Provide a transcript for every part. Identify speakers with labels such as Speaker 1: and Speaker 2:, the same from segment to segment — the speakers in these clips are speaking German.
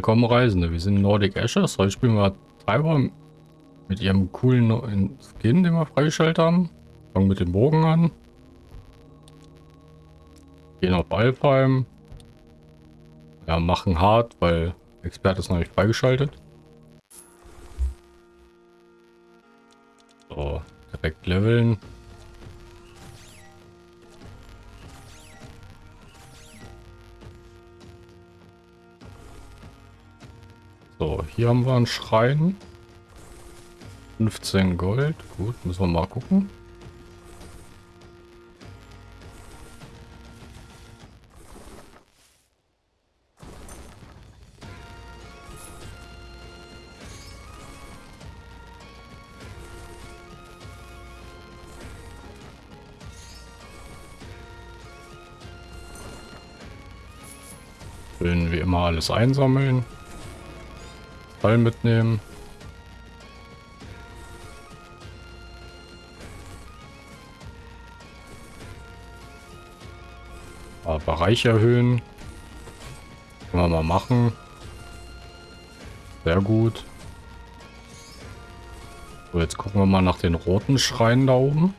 Speaker 1: Willkommen Reisende, wir sind Nordic Ashes. Heute spielen wir Treiber mit ihrem coolen Skin, den wir freigeschaltet haben. Fangen mit dem Bogen an. Gehen auf Alfheim. Ja, machen hart, weil Experte ist noch nicht freigeschaltet. So, direkt leveln. So, hier haben wir einen Schrein. 15 Gold. Gut, müssen wir mal gucken. Schön wie immer alles einsammeln. Ball mitnehmen. Aber Bereich erhöhen. Können wir mal machen. Sehr gut. So, jetzt gucken wir mal nach den roten Schreien da oben.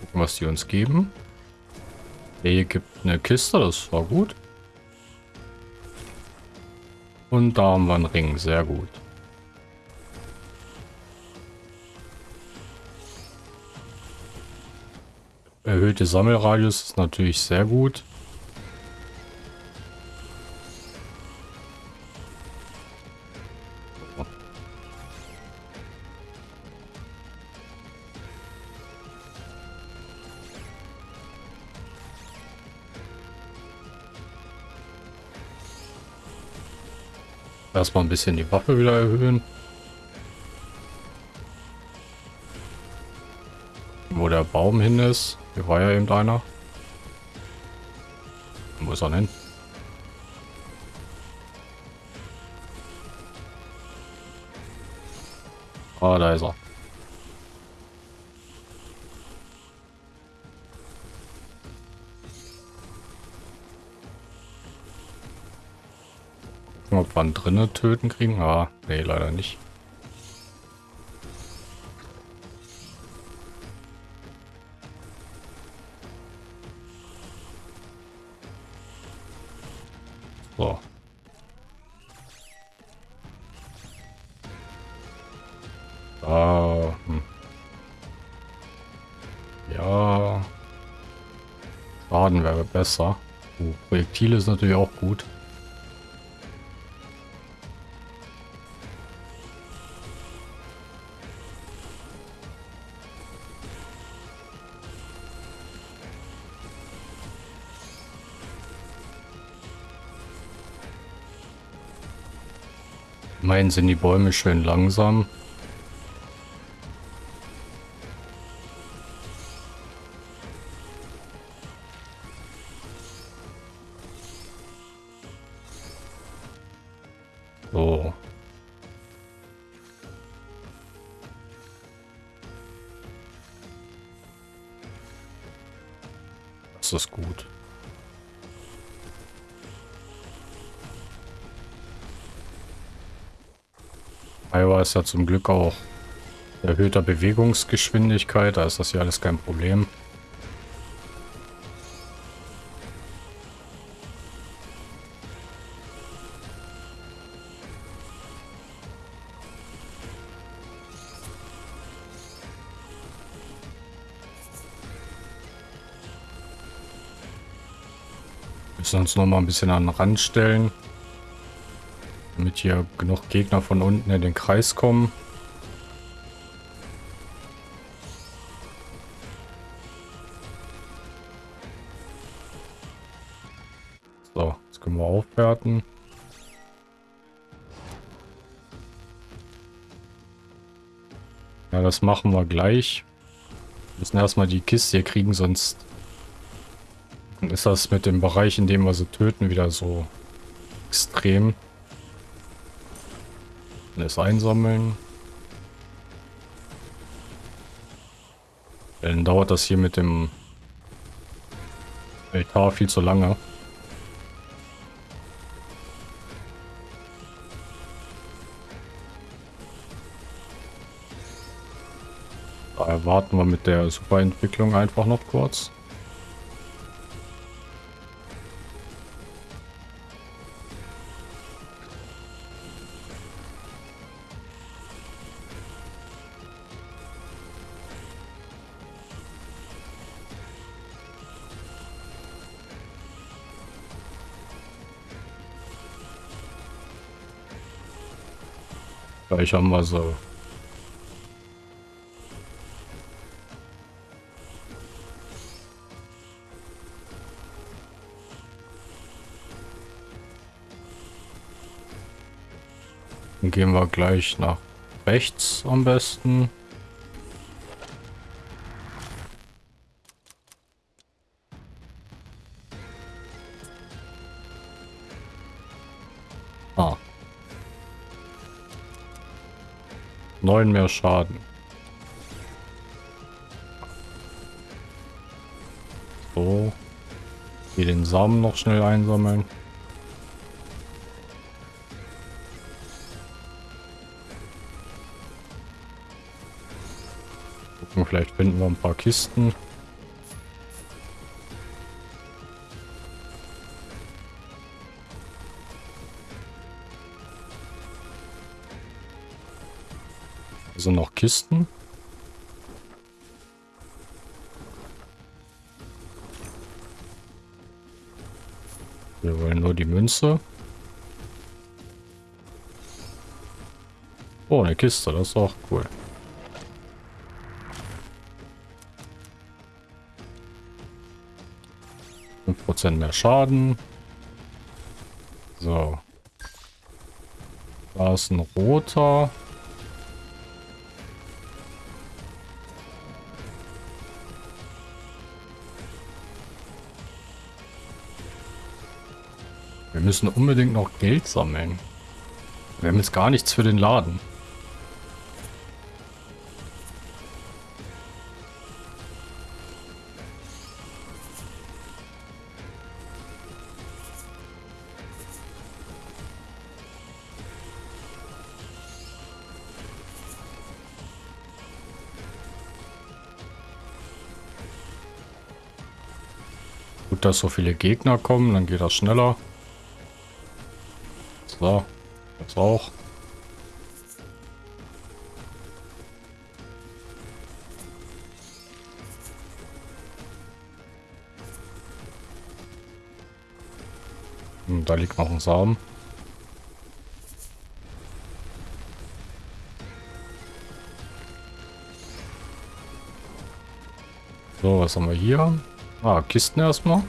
Speaker 1: Gucken, was die uns geben. Hier gibt eine Kiste, das war gut. Und da haben wir einen Ring, sehr gut. Erhöhte Sammelradius ist natürlich sehr gut. Erstmal ein bisschen die Waffe wieder erhöhen. Wo der Baum hin ist. Hier war ja eben einer. Wo ist er denn? Ah, da ist er. Ihn drinnen töten kriegen. Ah, nee, leider nicht. So. Ah, hm. Ja. Schaden wäre besser. Uh, Projektile ist natürlich auch gut. Immerhin sind die Bäume schön langsam. So. Das ist gut. Iowa ist ja zum Glück auch erhöhter Bewegungsgeschwindigkeit, da ist das hier alles kein Problem. müssen uns noch mal ein bisschen an den Rand stellen. Damit hier genug Gegner von unten in den Kreis kommen. So, jetzt können wir aufwerten. Ja, das machen wir gleich. Wir müssen erstmal die Kiste hier kriegen, sonst ist das mit dem Bereich, in dem wir sie töten, wieder so extrem. Alles einsammeln. Dann dauert das hier mit dem Altar viel zu lange. Da warten wir mit der Superentwicklung einfach noch kurz. Gleich haben wir so. Dann gehen wir gleich nach rechts am besten. Neun mehr Schaden. So. Hier den Samen noch schnell einsammeln. Gucken, vielleicht finden wir ein paar Kisten. Sind noch Kisten. Wir wollen nur die Münze. Oh, eine Kiste, das ist auch cool. Prozent mehr Schaden. So. Da ist ein roter. Müssen unbedingt noch Geld sammeln. Wir haben jetzt gar nichts für den Laden. Gut, dass so viele Gegner kommen, dann geht das schneller. So, das auch. Hm, da liegt noch ein Samen. So, was haben wir hier? Ah, Kisten erstmal.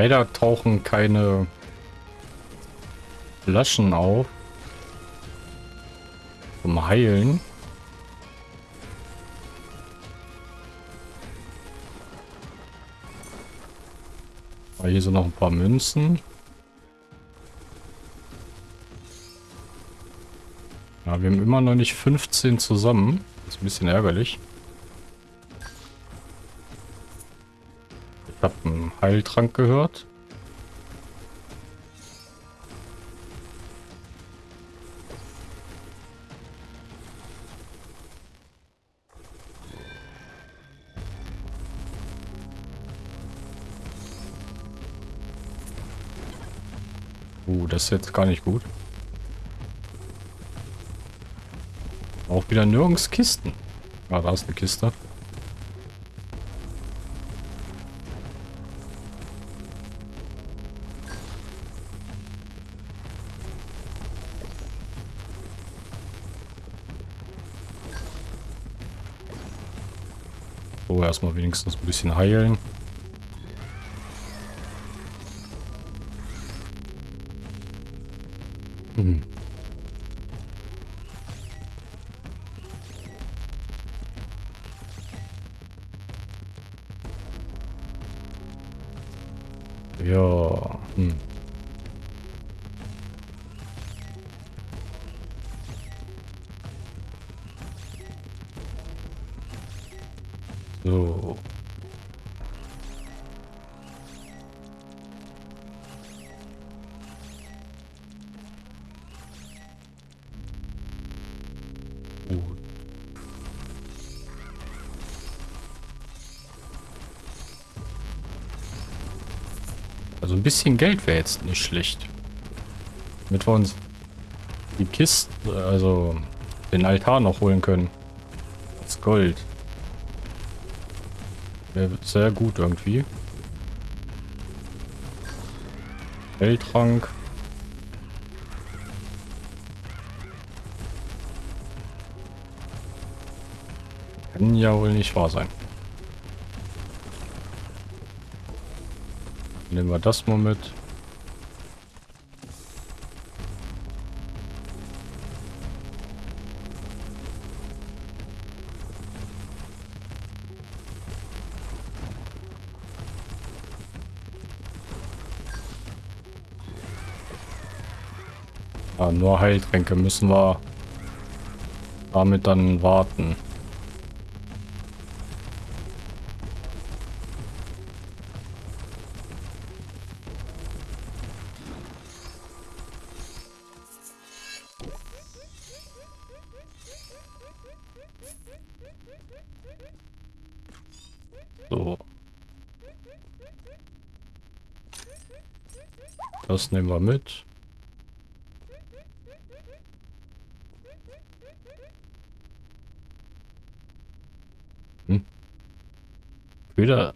Speaker 1: Leider tauchen keine Flaschen auf. Zum Heilen. Aber hier sind noch ein paar Münzen. Ja, wir haben immer noch nicht 15 zusammen. Das ist ein bisschen ärgerlich. Heiltrank gehört. Uh, das ist jetzt gar nicht gut. Auch wieder nirgends Kisten. Ah, da ist eine Kiste. Erstmal wenigstens ein bisschen heilen. Gut. Also ein bisschen Geld wäre jetzt nicht schlecht. Damit wir uns die Kiste, also den Altar noch holen können. Das Gold. Wäre sehr gut irgendwie. Geldtrank. Ja wohl nicht wahr sein. Nehmen wir das mal mit. Ah, nur Heiltränke müssen wir damit dann warten. Das nehmen wir mit. Hm. Wieder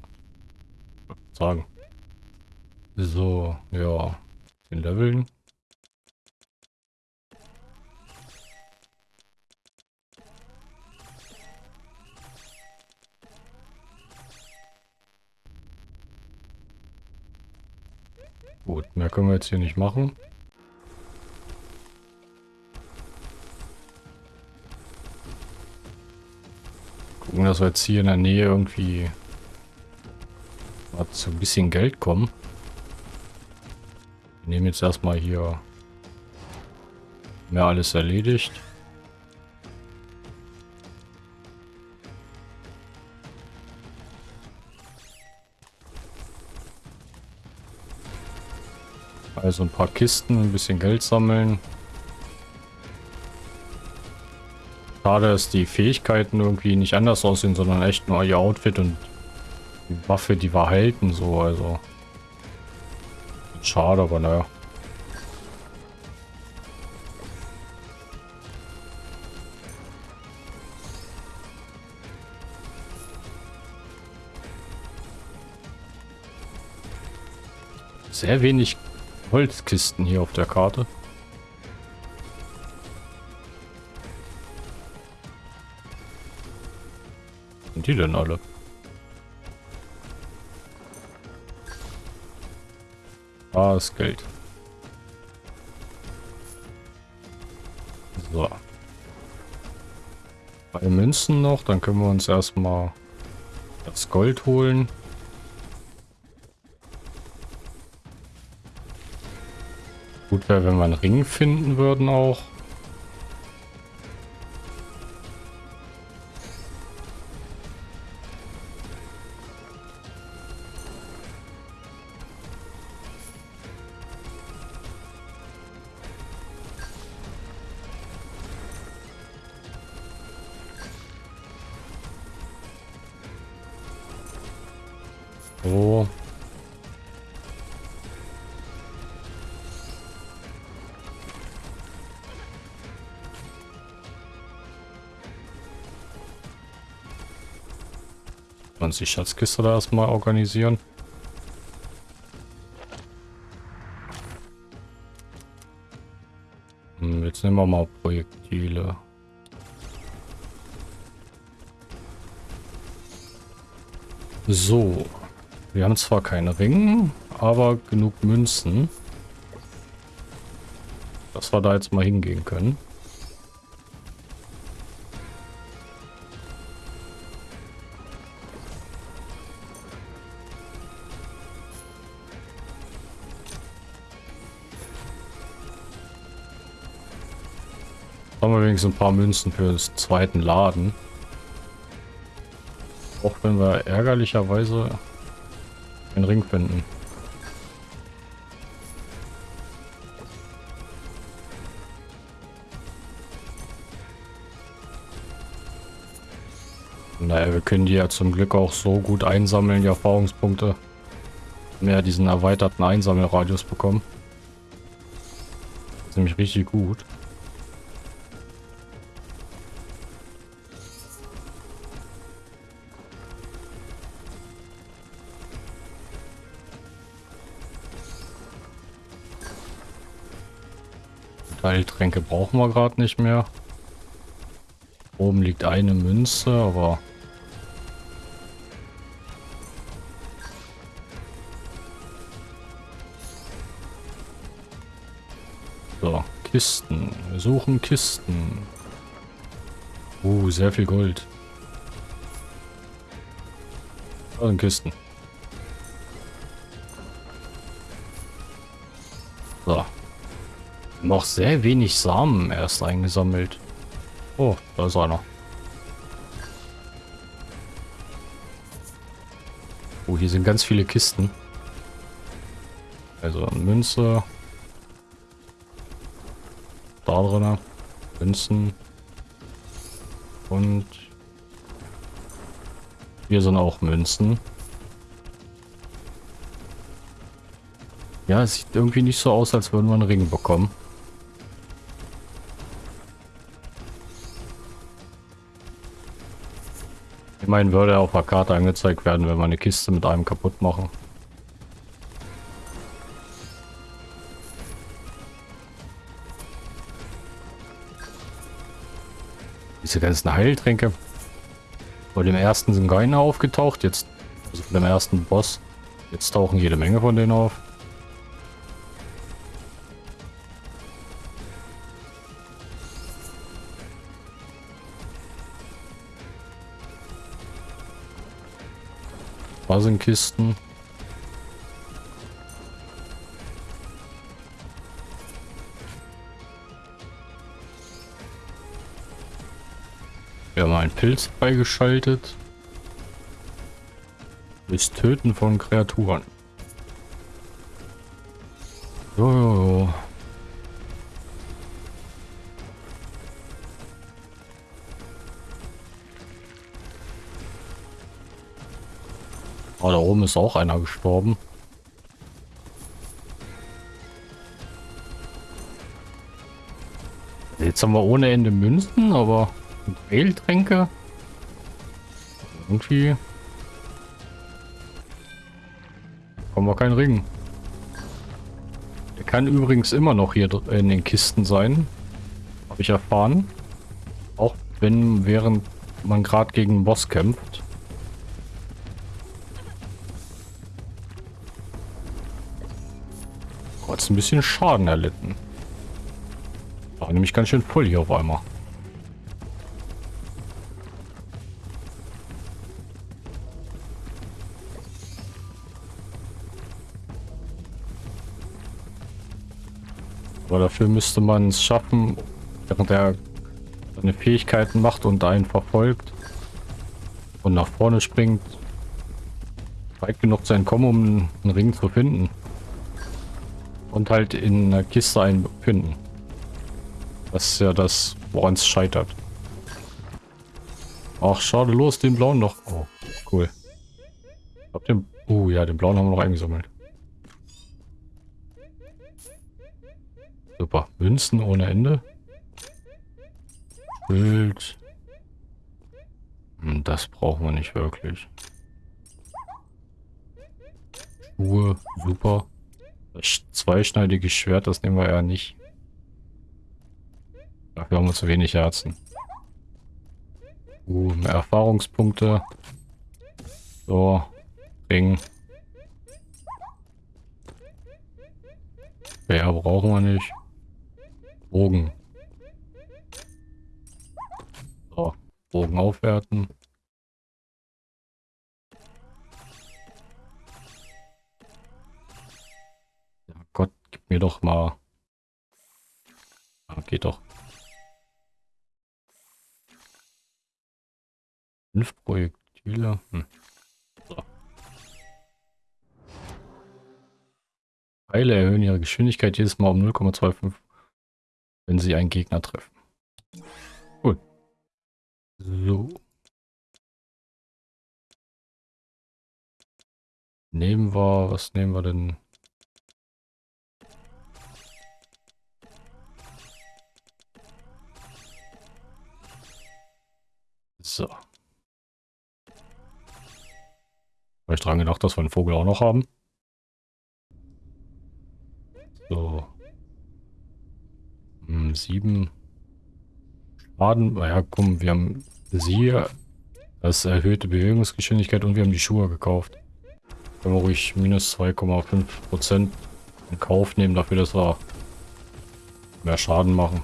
Speaker 1: sagen. So, ja. Den Leveln. Gut, mehr können wir jetzt hier nicht machen. Gucken, dass wir jetzt hier in der Nähe irgendwie mal zu ein bisschen Geld kommen. Wir nehmen jetzt erstmal hier mehr alles erledigt. Also ein paar Kisten, ein bisschen Geld sammeln. Schade, dass die Fähigkeiten irgendwie nicht anders aussehen, sondern echt nur ihr Outfit und die Waffe, die wir halten, so, also. Schade, aber naja. Sehr wenig Holzkisten hier auf der Karte. Sind die denn alle? Ah, das Geld. So. Bei Münzen noch, dann können wir uns erstmal das Gold holen. Gut wäre, wenn wir einen Ring finden würden auch. Uns die Schatzkiste da erstmal organisieren. Hm, jetzt nehmen wir mal Projektile. So. Wir haben zwar keine Ringe, aber genug Münzen. Dass wir da jetzt mal hingehen können. Wenigstens ein paar Münzen für den zweiten Laden. Auch wenn wir ärgerlicherweise einen Ring finden. Naja, wir können die ja zum Glück auch so gut einsammeln, die Erfahrungspunkte. Mehr diesen erweiterten Einsammelradius bekommen. Das ist nämlich richtig gut. Heiltränke brauchen wir gerade nicht mehr. Oben liegt eine Münze, aber... So, Kisten. Wir suchen Kisten. Uh, sehr viel Gold. Sind Kisten. Noch sehr wenig Samen erst eingesammelt. Oh, da ist einer. Oh, hier sind ganz viele Kisten. Also Münze. Da drin. Münzen. Und hier sind auch Münzen. Ja, es sieht irgendwie nicht so aus, als würden wir einen Ring bekommen. Immerhin würde er auf der Karte angezeigt werden, wenn wir eine Kiste mit einem kaputt machen. Diese ganzen Heiltränke. Bei dem ersten sind keine aufgetaucht, jetzt, also von dem ersten Boss. Jetzt tauchen jede Menge von denen auf. Da. Wir haben einen Pilz freigeschaltet. Das Töten von Kreaturen. Ist auch einer gestorben. Jetzt haben wir ohne Ende Münzen, aber Heiltränke. Irgendwie kommen wir keinen Ring. Der kann übrigens immer noch hier in den Kisten sein. Habe ich erfahren. Auch wenn während man gerade gegen einen Boss kämpft. Hat ein bisschen Schaden erlitten. War nämlich ganz schön voll hier auf einmal. Aber dafür müsste man es schaffen, während er seine Fähigkeiten macht und einen verfolgt und nach vorne springt, weit genug zu entkommen, um einen Ring zu finden. Und halt in einer Kiste einfinden. Das ist ja das, woran es scheitert. Ach, schade, los, den blauen noch. Oh, cool. Ich den... Uh, ja, den blauen haben wir noch eingesammelt. Super. Münzen ohne Ende. Bild. Hm, das brauchen wir nicht wirklich. Schuhe, super. Das zweischneidige Schwert, das nehmen wir ja nicht. Dafür haben wir zu wenig Herzen. Uh, mehr Erfahrungspunkte. So, Ring. Ja, brauchen wir nicht. Bogen. So, Bogen aufwerten. mir doch mal. Ah, geht doch. Fünf Projektile. Hm. So. Pfeile erhöhen ihre Geschwindigkeit jedes Mal um 0,25, wenn sie einen Gegner treffen. Cool. So. Nehmen wir, was nehmen wir denn? So. Habe ich dran gedacht, dass wir einen Vogel auch noch haben. So. Hm, sieben Schaden. Naja, komm, wir haben sie, das erhöhte Bewegungsgeschwindigkeit und wir haben die Schuhe gekauft. Können wir ruhig minus 2,5% in Kauf nehmen dafür, dass wir mehr Schaden machen.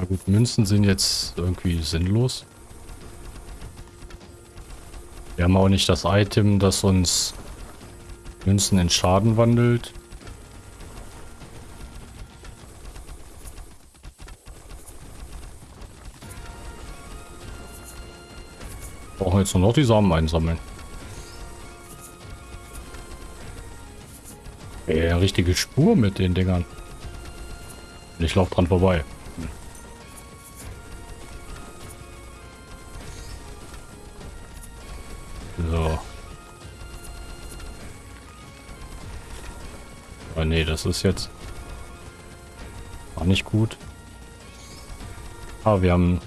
Speaker 1: Ja gut, Münzen sind jetzt irgendwie sinnlos. Wir haben auch nicht das Item, das uns Münzen in Schaden wandelt. Brauchen jetzt nur noch die Samen einsammeln. Eine richtige Spur mit den Dingern. Ich laufe dran vorbei. Das ist jetzt... War nicht gut. Ah, wir haben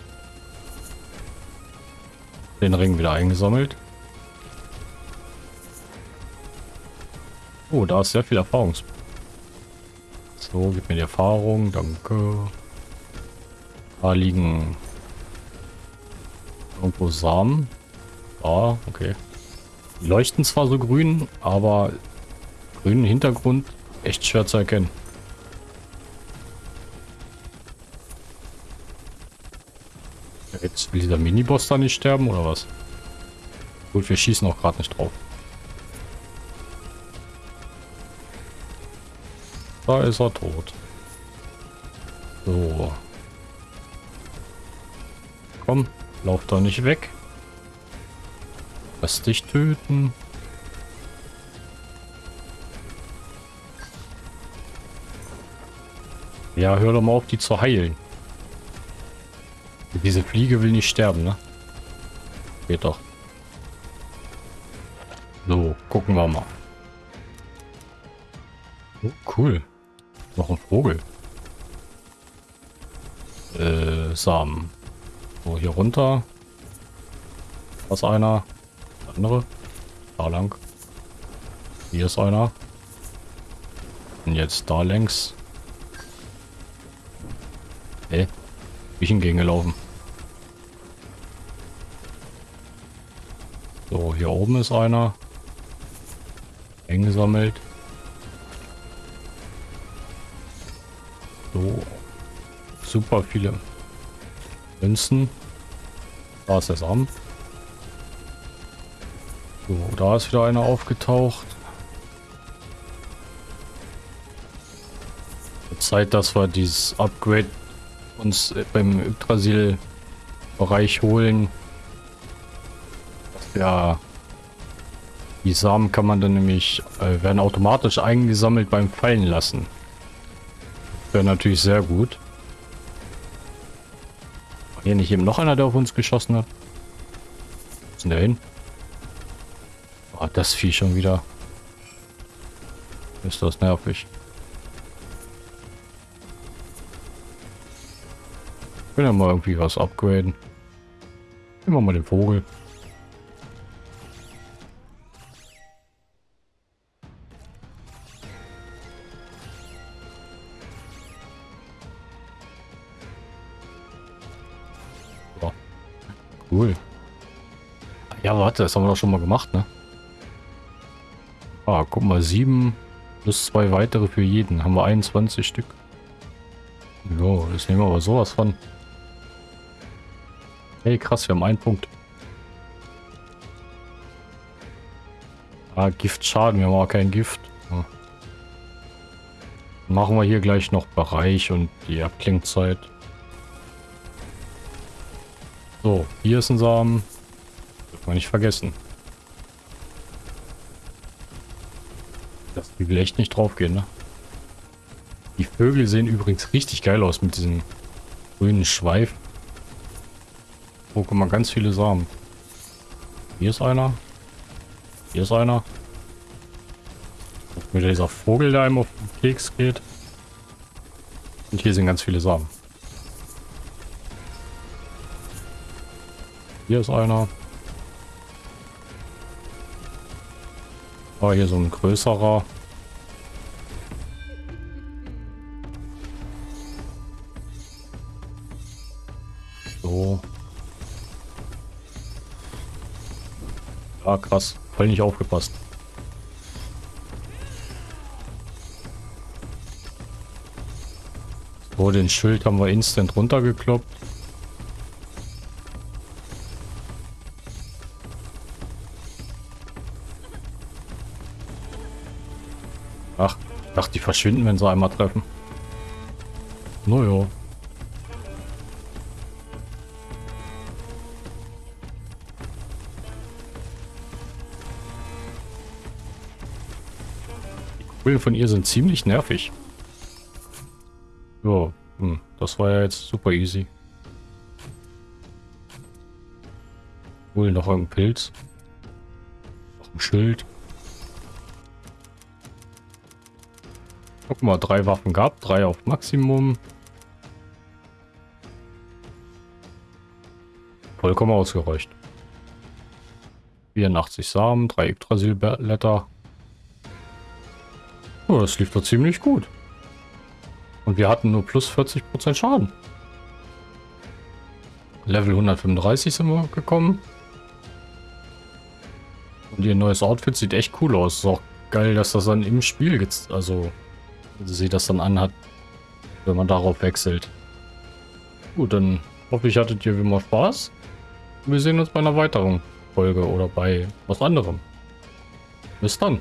Speaker 1: den Ring wieder eingesammelt. Oh, da ist sehr viel Erfahrung. So, gib mir die Erfahrung, danke. Da liegen irgendwo Samen. Ah, okay. Die leuchten zwar so grün, aber grünen Hintergrund echt schwer zu erkennen. Jetzt will dieser Miniboss da nicht sterben oder was? Gut, wir schießen auch gerade nicht drauf. Da ist er tot. So. Komm, lauf da nicht weg. Lass dich töten. Ja, hör doch mal auf, die zu heilen. Diese Fliege will nicht sterben, ne? Geht doch. So, gucken wir mal. Oh, cool. Noch ein Vogel. Äh, Samen. So, hier runter. Was einer andere. Da lang. Hier ist einer. Und jetzt da längs. Hä? Wie ich hingegen gelaufen. So, hier oben ist einer. Eingesammelt. So. Super viele Münzen. Da ist das Amt. So, da ist wieder einer aufgetaucht. Zeit, dass wir dieses Upgrade uns beim Yggdrasil-Bereich holen. Ja, die Samen kann man dann nämlich, äh, werden automatisch eingesammelt beim Fallen lassen. Wäre natürlich sehr gut. War hier nicht eben noch einer, der auf uns geschossen hat? Wo ist denn der hin? Oh, das Vieh schon wieder. Ist das nervig. Können ja mal irgendwie was upgraden. Nehmen wir mal den Vogel. Cool. Ja, warte, das haben wir doch schon mal gemacht, ne? Ah, guck mal, sieben plus zwei weitere für jeden. Haben wir 21 Stück. Jo, das nehmen wir aber sowas von. Hey, krass, wir haben einen Punkt. Ah, Giftschaden, wir haben aber kein Gift. Ja. Machen wir hier gleich noch Bereich und die Abklingzeit. So, hier ist ein Samen. Dürfen wir nicht vergessen. Das will echt nicht drauf gehen, ne? Die Vögel sehen übrigens richtig geil aus mit diesem grünen Schweif. Oh, guck mal, ganz viele Samen. Hier ist einer. Hier ist einer. Wieder dieser Vogel, der einem auf den Keks geht. Und hier sind ganz viele Samen. Hier ist einer. Oh, hier so ein größerer. So. Ah, krass. Voll nicht aufgepasst. So, den Schild haben wir instant runtergekloppt. Ach, ach, die verschwinden, wenn sie einmal treffen. Naja. Die von ihr sind ziemlich nervig. Ja, hm, das war ja jetzt super easy. Wohl noch ein Pilz. Noch ein Schild. Guck mal, drei Waffen gab, drei auf Maximum. Vollkommen ausgereicht. 84 Samen, drei Yggdrasil-Blätter. Oh, das lief doch ziemlich gut. Und wir hatten nur plus 40% Schaden. Level 135 sind wir gekommen. Und ihr neues Outfit sieht echt cool aus. Ist auch geil, dass das dann im Spiel jetzt, also sie das dann anhat, wenn man darauf wechselt. Gut, dann hoffe ich, hattet ihr wie immer Spaß. Wir sehen uns bei einer weiteren Folge oder bei was anderem. Bis dann.